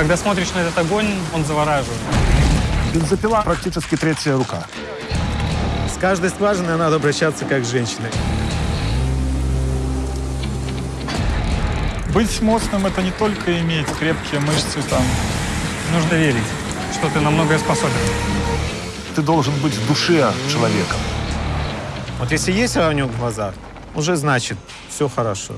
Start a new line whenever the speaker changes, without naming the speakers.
Когда смотришь на этот огонь, он завораживает.
Бензопила практически третья рука.
С каждой скважиной надо обращаться как с женщиной.
Быть мощным — это не только иметь крепкие мышцы там.
Нужно верить, что ты на многое способен.
Ты должен быть в душе человеком.
Вот если есть огонек в глазах, уже значит все хорошо.